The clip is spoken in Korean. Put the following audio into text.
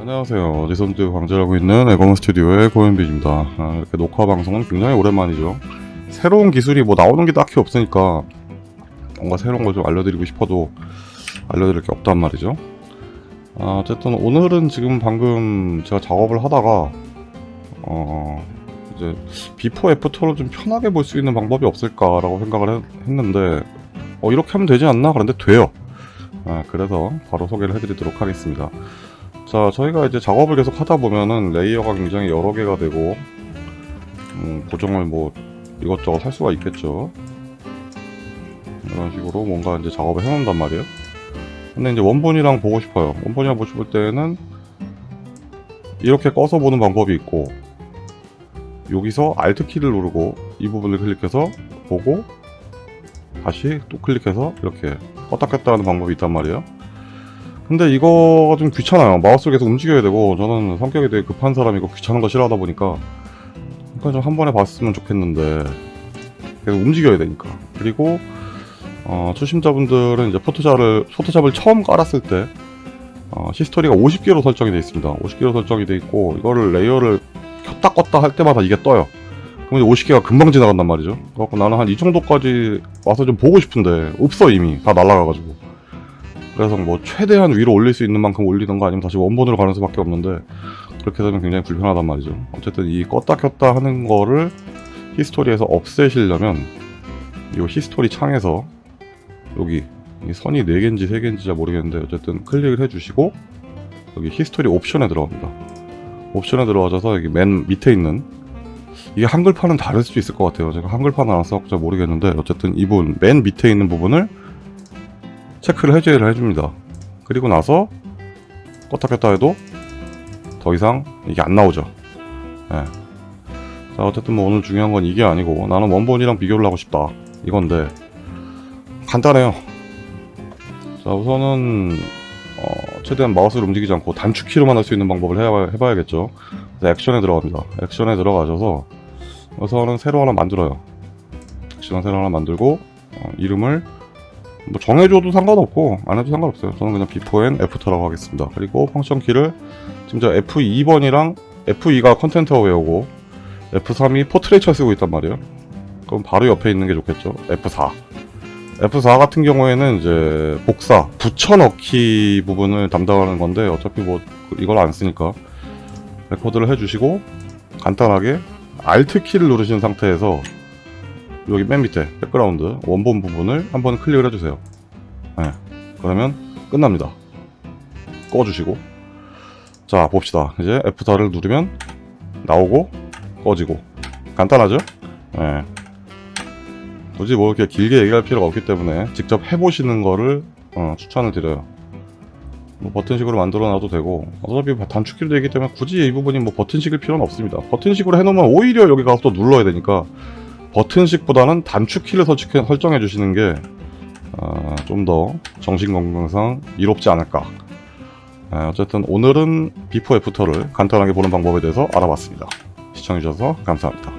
안녕하세요. 어디선도 강제하고 있는 에거먼 스튜디오의 고현빈입니다. 아, 이렇게 녹화 방송은 굉장히 오랜만이죠. 새로운 기술이 뭐 나오는 게 딱히 없으니까 뭔가 새로운 걸 좀 알려드리고 싶어도 알려드릴 게 없단 말이죠. 아, 어쨌든 오늘은 지금 방금 제가 작업을 하다가 어 이제 before after를 좀 편하게 볼 수 있는 방법이 없을까라고 생각을 했, 했는데 어 이렇게 하면 되지 않나? 그런데 돼요. 아, 그래서 바로 소개를 해드리도록 하겠습니다. 자, 저희가 이제 작업을 계속 하다 보면은 레이어가 굉장히 여러 개가 되고, 음, 고정을 뭐 이것저것 할 수가 있겠죠. 이런 식으로 뭔가 이제 작업을 해놓는단 말이에요. 근데 이제 원본이랑 보고 싶어요. 원본이랑 보고 싶을 때는 이렇게 꺼서 보는 방법이 있고, 여기서 Alt 키를 누르고 이 부분을 클릭해서 보고, 다시 또 클릭해서 이렇게 껐다 켰다 하는 방법이 있단 말이에요. 근데 이거가 좀 귀찮아요. 마우스를 계속 움직여야 되고 저는 성격이 되게 급한 사람이고 귀찮은 거 싫어하다 보니까 그러니까 좀 한 번에 봤으면 좋겠는데 계속 움직여야 되니까 그리고 어, 초심자분들은 이제 포토샵을 포토샵을 처음 깔았을 때 어, 히스토리가 50개로 설정이 되어 있습니다. 50개로 설정이 되어 있고 이거를 레이어를 켰다 껐다 할 때마다 이게 떠요. 그럼 이제 50개가 금방 지나간단 말이죠. 그래갖고 나는 한 이 정도까지 와서 좀 보고 싶은데 없어 이미 다 날라가가지고 그래서 뭐 최대한 위로 올릴 수 있는 만큼 올리던가 아니면 다시 원본으로 가는 수밖에 없는데 그렇게 되면 굉장히 불편하단 말이죠. 어쨌든 이 껐다 켰다 하는 거를 히스토리에서 없애시려면 이 히스토리 창에서 여기 이 선이 4개인지 3개인지 잘 모르겠는데 어쨌든 클릭을 해주시고 여기 히스토리 옵션에 들어갑니다. 옵션에 들어가셔서 여기 맨 밑에 있는 이게 한글판은 다를 수 있을 것 같아요. 제가 한글판은 안 써서 잘 모르겠는데 어쨌든 이 부분 맨 밑에 있는 부분을 체크를 해제를 해줍니다. 그리고 나서 껐다 켰다 해도 더 이상 이게 안 나오죠. 예. 자 어쨌든 뭐 오늘 중요한 건 이게 아니고 나는 원본이랑 비교를 하고 싶다 이건데 간단해요. 자 우선은 어, 최대한 마우스를 움직이지 않고 단축키로만 할 수 있는 방법을 해봐, 해봐야겠죠. 그래서 액션에 들어갑니다. 액션에 들어가셔서 우선은 새로 하나 만들어요. 액션 새로 하나 만들고 어, 이름을 뭐 정해줘도 상관없고 안 해도 상관없어요. 저는 그냥 before and after라고 하겠습니다. 그리고 function key를 지금 저 F2번이랑 F2가 Content Aware고 F3이 Portraiture 쓰고 있단 말이에요. 그럼 바로 옆에 있는 게 좋겠죠. F4 F4 같은 경우에는 이제 복사 붙여넣기 부분을 담당하는 건데 어차피 뭐 이걸 안 쓰니까 레코드를 해주시고 간단하게 Alt 키를 누르신 상태에서 여기 맨 밑에 백그라운드 원본 부분을 한번 클릭을 해주세요. 네, 그러면 끝납니다. 꺼주시고. 자 봅시다. 이제 F4를 누르면 나오고 꺼지고. 간단하죠? 네. 굳이 뭐 이렇게 길게 얘기할 필요가 없기 때문에 직접 해보시는 거를 어, 추천을 드려요. 뭐 버튼식으로 만들어 놔도 되고. 어차피 단축키로 되기 때문에 굳이 이 부분이 뭐 버튼식일 필요는 없습니다. 버튼식으로 해놓으면 오히려 여기 가서 또 눌러야 되니까 버튼식보다는 단축키를 설정해 주시는 게 어, 좀더 정신 건강상 이롭지 않을까. 어, 어쨌든 오늘은 before after를 간단하게 보는 방법에 대해서 알아봤습니다. 시청해주셔서 감사합니다